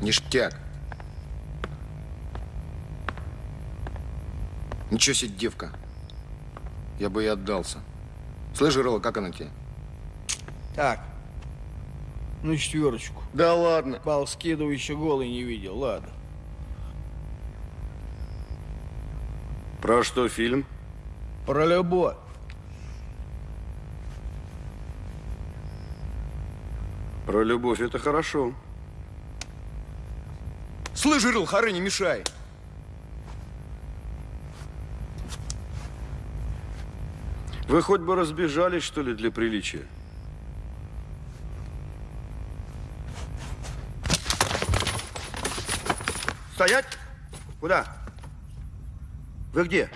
Ништяк. Ничего себе девка. Я бы и отдался. Слышь, Жирова, как она тебе? Так. На четверочку. Да ладно. Пал скидывай еще голый не видел, ладно. Про что фильм? Про любовь. Про любовь это хорошо. Слышь, Жирыл, хоры не мешай. Вы хоть бы разбежались, что ли, для приличия? Стоять! Куда? Вы где?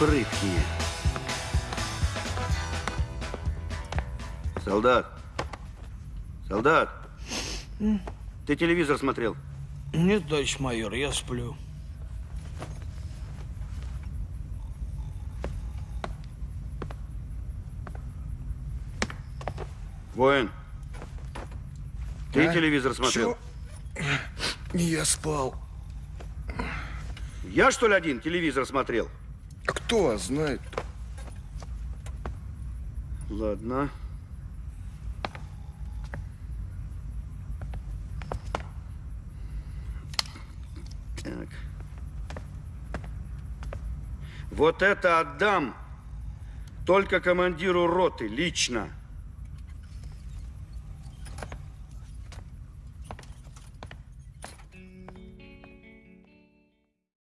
Прыткие. Солдат. Солдат. Ты телевизор смотрел? Нет, товарищ майор, я сплю. Воин, ты А? телевизор смотрел? Я спал. Я, что ли, один телевизор смотрел? А кто вас знает? Ладно. Так. Вот это отдам только командиру роты лично.